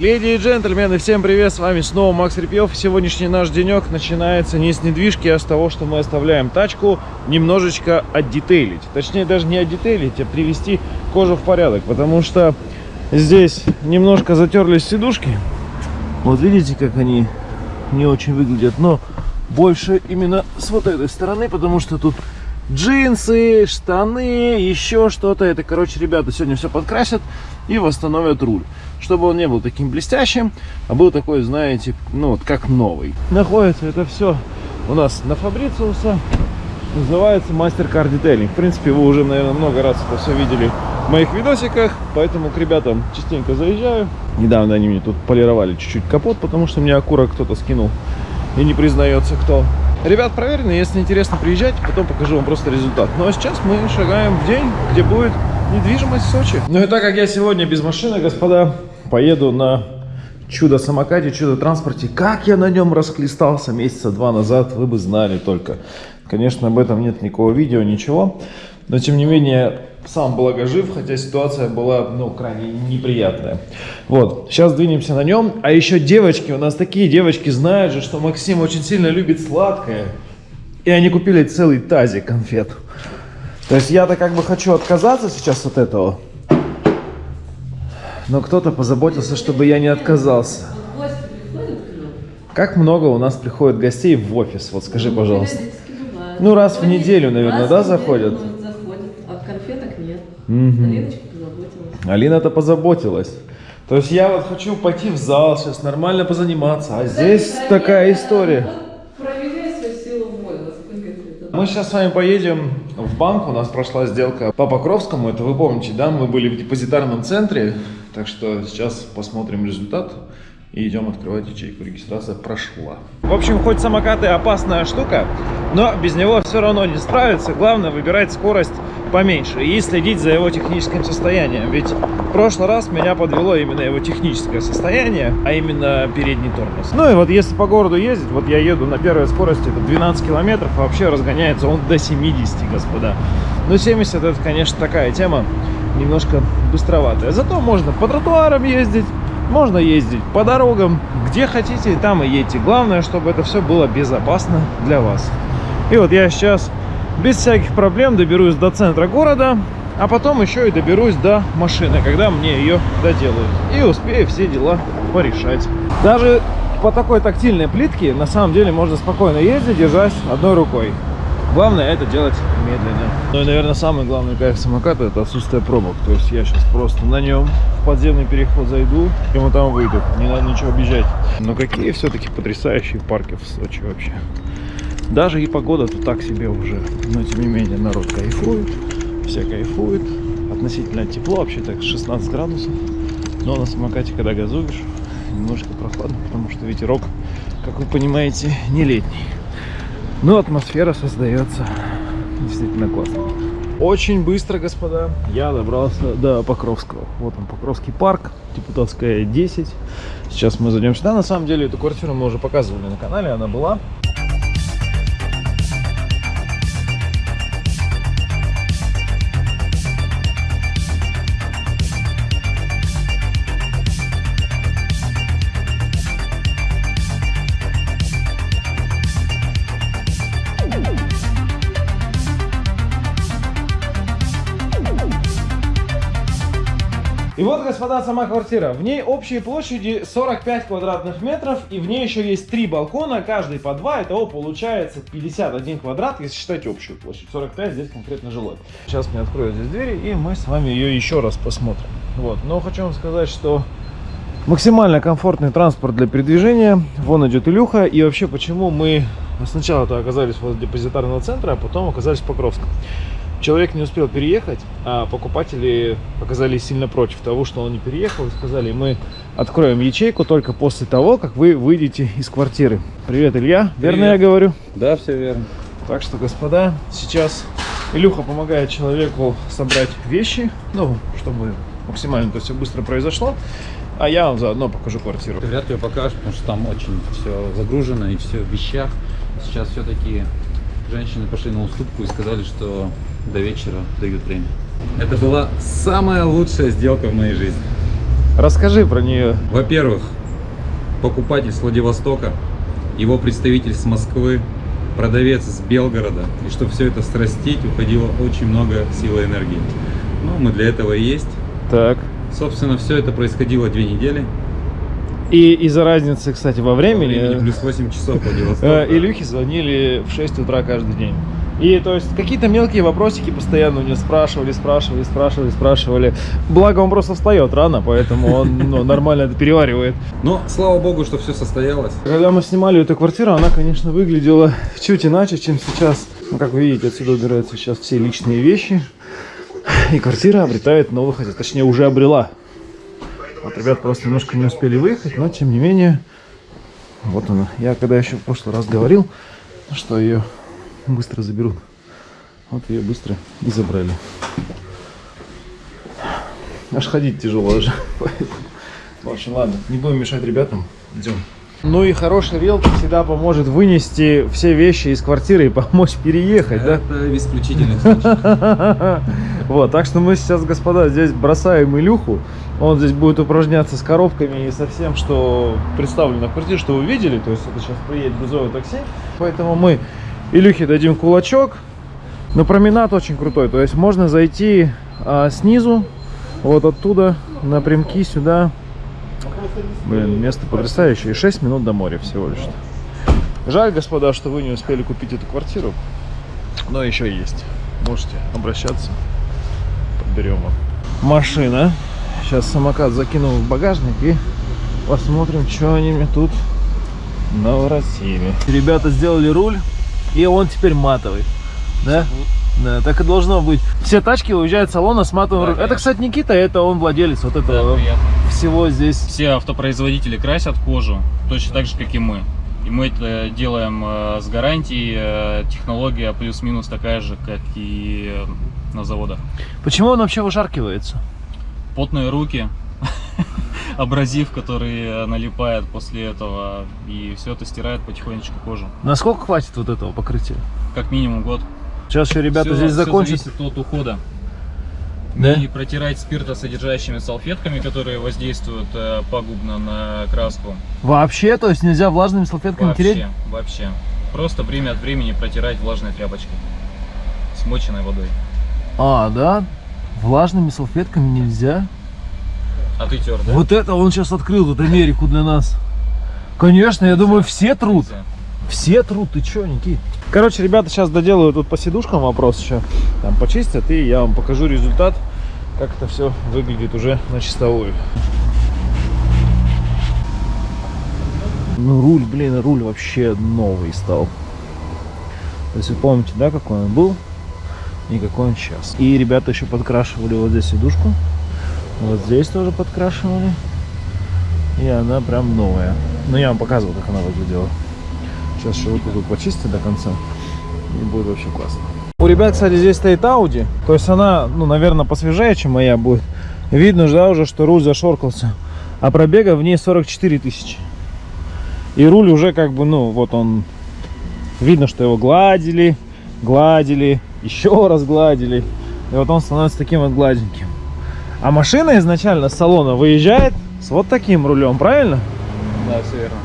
Леди и джентльмены, всем привет, с вами снова Макс Репьев. Сегодняшний наш денек начинается не с недвижки, а с того, что мы оставляем тачку немножечко отдетейлить. Точнее, даже не отдетейлить, а привести кожу в порядок, потому что здесь немножко затерлись сидушки. Вот видите, как они не очень выглядят, но больше именно с вот этой стороны, потому что тут джинсы, штаны, еще что-то. Это, короче, ребята сегодня все подкрасят и восстановят руль чтобы он не был таким блестящим, а был такой, знаете, ну вот как новый. Находится это все у нас на Фабрициуса, называется мастер-кар детейлинг. В принципе, вы уже, наверное, много раз это все видели в моих видосиках, поэтому к ребятам частенько заезжаю. Недавно они мне тут полировали чуть-чуть капот, потому что мне окурок кто-то скинул и не признается кто. Ребят проверены, если интересно, приезжайте, потом покажу вам просто результат. Ну а сейчас мы шагаем в день, где будет недвижимость в Сочи. Ну и так как я сегодня без машины, господа, поеду на чудо-самокате, чудо-транспорте. Как я на нем расхлестался месяца два назад, вы бы знали только. Конечно, об этом нет никакого видео, ничего. Но, тем не менее, сам благо жив, хотя ситуация была, ну, крайне неприятная. Вот, сейчас двинемся на нем. А еще девочки, у нас такие девочки знают же, что Максим очень сильно любит сладкое. И они купили целый тазик конфет. То есть я-то как бы хочу отказаться сейчас от этого. Но кто-то позаботился, чтобы я не отказался. Как много у нас приходит гостей в офис? Вот скажи, пожалуйста. Ну, раз в неделю, наверное, да, заходят? Заходят, а конфеток нет. Алиночка позаботилась. Алина-то позаботилась. То есть я вот хочу пойти в зал сейчас, нормально позаниматься, а здесь такая история. Мы сейчас с вами поедем в банк, у нас прошла сделка по Покровскому, это вы помните, да, мы были в депозитарном центре, так что сейчас посмотрим результат и идем открывать ячейку. Регистрация прошла. В общем, хоть самокаты опасная штука, но без него все равно не справиться. Главное выбирать скорость поменьше и следить за его техническим состоянием. Ведь в прошлый раз меня подвело именно его техническое состояние, а именно передний тормоз. Ну и вот если по городу ездить, вот я еду на первой скорости, это 12 километров, а вообще разгоняется он до 70, господа. Но 70 это, конечно, такая тема немножко быстроватая. Зато можно по тротуарам ездить, можно ездить по дорогам, где хотите, там и едьте. Главное, чтобы это все было безопасно для вас. И вот я сейчас без всяких проблем доберусь до центра города, а потом еще и доберусь до машины, когда мне ее доделают. И успею все дела порешать. Даже по такой тактильной плитке на самом деле можно спокойно ездить, держась одной рукой. Главное это делать медленно. Ну и, наверное, самый главный кайф самоката это отсутствие пробок. То есть я сейчас просто на нем в подземный переход зайду и вот там выйду. Не надо ничего объезжать. Но какие все-таки потрясающие парки в Сочи вообще. Даже и погода тут так себе уже. Но тем не менее народ кайфует. Все кайфуют. Относительно тепло, вообще так 16 градусов. Но на самокате, когда газуешь, немножко прохладно, потому что ветерок, как вы понимаете, не летний. Но атмосфера создается действительно классно. Очень быстро, господа, я добрался до Покровского. Вот он, Покровский парк, Депутатская 10. Сейчас мы зайдем сюда. На самом деле, эту квартиру мы уже показывали на канале, она была. И вот, господа, сама квартира. В ней общей площади 45 квадратных метров, и в ней еще есть три балкона, каждый по два. Итого получается 51 квадрат, если считать общую площадь. 45 здесь конкретно жилой. Сейчас мне откроют здесь двери, и мы с вами ее еще раз посмотрим. Вот. Но хочу вам сказать, что максимально комфортный транспорт для передвижения. Вон идет Илюха. И вообще, почему мы сначала-то оказались возле депозитарного центра, а потом оказались в Покровском. Человек не успел переехать, а покупатели оказались сильно против того, что он не переехал. И сказали, мы откроем ячейку только после того, как вы выйдете из квартиры. Привет, Илья. Привет. Верно я говорю? Да, все верно. Так что, господа, сейчас Илюха помогает человеку собрать вещи, ну, чтобы максимально это все быстро произошло. А я вам заодно покажу квартиру. Ты вряд ли покажешь, потому что там очень все загружено и все в вещах. Сейчас все-таки женщины пошли на уступку и сказали, что до вечера дают время. Это была самая лучшая сделка в моей жизни. Расскажи про нее. Во-первых, покупатель с Владивостока, его представитель с Москвы, продавец из Белгорода. И чтобы все это срастить, уходило очень много силы и энергии. Ну, мы для этого и есть. Так. Собственно, все это происходило две недели. И из-за разницы, кстати, во времени, времени плюс 8 часов Владивосток. э, Илюхе звонили в 6 утра каждый день. И то есть какие-то мелкие вопросики постоянно у него спрашивали, спрашивали, спрашивали, спрашивали. Благо он просто встает рано, поэтому он ну, нормально это переваривает. Но, слава богу, что все состоялось. Когда мы снимали эту квартиру, она, конечно, выглядела чуть иначе, чем сейчас. Ну, как вы видите, отсюда убираются сейчас все личные вещи. И квартира обретает новых хозяев. Точнее, уже обрела. Вот ребят просто немножко не успели выехать, но тем не менее, вот она. Я когда еще в прошлый раз говорил, что ее быстро заберут. Вот ее быстро и забрали. Аж ходить тяжело уже. Поэтому... В общем, ладно, не будем мешать ребятам. Идем. Ну и хороший риэлтор всегда поможет вынести все вещи из квартиры и помочь переехать, да? Это исключительный случай. Вот, так что мы сейчас, господа, здесь бросаем Илюху. Он здесь будет упражняться с коробками и со всем, что представлено в квартире, что вы видели. То есть это сейчас приедет грузовое такси. Поэтому мы Илюхе дадим кулачок. Но променад очень крутой. То есть можно зайти а, снизу, вот оттуда, напрямки сюда. Блин, место потрясающее. И 6 минут до моря всего лишь. Жаль, господа, что вы не успели купить эту квартиру. Но еще есть. Можете обращаться. Вам. Машина. Сейчас самокат закинул в багажник и посмотрим, что они мне тут наворотили. Ребята сделали руль, и он теперь матовый. Да? Да, так и должно быть. Все тачки уезжают с салона с матовым Да, рулем. Это, кстати, Никита, это он владелец вот Да, этого приятно. всего здесь. Все автопроизводители красят кожу точно так же, как и мы. И мы это делаем э, с гарантией. э, технология плюс-минус такая же, как и э, на заводах. Почему он вообще вышаркивается? Потные руки, абразив, который э, налипает после этого, и все это стирает потихонечку кожу. Насколько хватит вот этого покрытия? Как минимум год. Сейчас еще ребята Всё- здесь закончат. зависит от ухода. Да? Не протирать спиртосодержащими салфетками, которые воздействуют э, пагубно на краску. Вообще, то есть нельзя влажными салфетками тереть? Вообще, вообще. Просто время от времени протирать влажной тряпочкой. Смоченной водой. А, да? Влажными салфетками нельзя? А ты тер, да? Вот это он сейчас открыл тут Америку для нас. Конечно, я думаю, все труд. Все труд, ты чё, Никит? Короче, ребята сейчас доделают тут по сидушкам вопрос еще. Там почистят, и я вам покажу результат, как это все выглядит уже на чистовую. Ну, руль, блин, руль вообще новый стал. То есть вы помните, да, какой он был и какой он сейчас. И ребята еще подкрашивали вот здесь сидушку. Вот здесь тоже подкрашивали. И она прям новая. Ну, я вам показывал, как она выглядела. Сейчас вот тут почистят до конца. И будет вообще классно. У ребят, кстати, здесь стоит Audi. То есть она, ну, наверное, посвежее, чем моя будет. Видно же, да, уже, что руль зашоркался. А пробега в ней 44 тысячи. И руль уже как бы, ну, вот он... Видно, что его гладили, гладили, еще раз гладили. И вот он становится таким вот гладеньким. А машина изначально с салона выезжает с вот таким рулем, правильно? Да, все верно.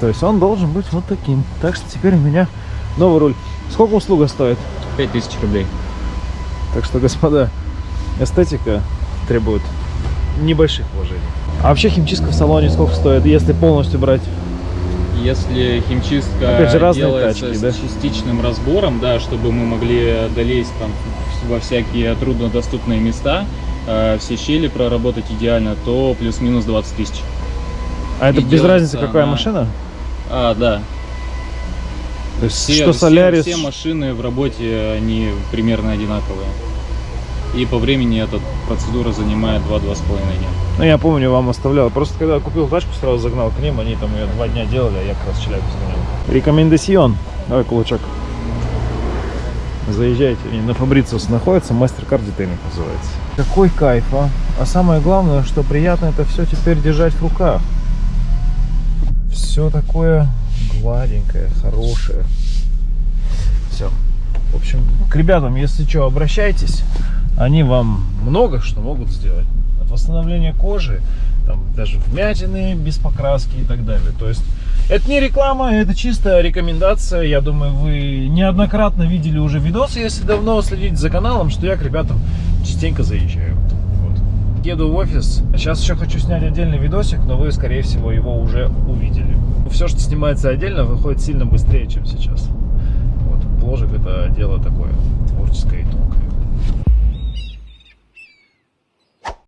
То есть он должен быть вот таким. Так что теперь у меня новый руль. Сколько услуга стоит? 5000 рублей. Так что, господа, эстетика требует небольших вложений. А вообще химчистка в салоне сколько стоит, если полностью брать? Если химчистка Опять же, разные делается тачки, с да? частичным разбором, да, чтобы мы могли долезть там во всякие труднодоступные места, э, все щели проработать идеально, то плюс-минус 20 тысяч. А это И без разницы, какая она- машина? А, да. То есть, Все, что все- Солярис, все машины в работе, они примерно одинаковые. И по времени эта процедура занимает 2-2,5 дня. ну я помню, вам оставлял. Просто когда я купил тачку, сразу загнал к ним, они там ее два дня делали, а я как раз Челябинск сгонял. Рекомендацион. Давай кулачок. Заезжайте. И на Фабрициус находится, мастер-карт детейнинг называется. Какой кайф, а? А самое главное, что приятно это все теперь держать в руках. Все такое гладенькое, хорошее. Все. В общем, к ребятам, если что, обращайтесь. Они вам много что могут сделать. восстановление кожи, там даже вмятины без покраски и так далее. То есть это не реклама, это чисто рекомендация. Я думаю, вы неоднократно видели уже видосы, если давно следите за каналом, что я к ребятам частенько заезжаю. Вот. Еду в офис. Сейчас еще хочу снять отдельный видосик, но вы, скорее всего, его уже увидели. Все, что снимается отдельно, выходит сильно быстрее, чем сейчас. Вот. Бложек это дело такое творческое.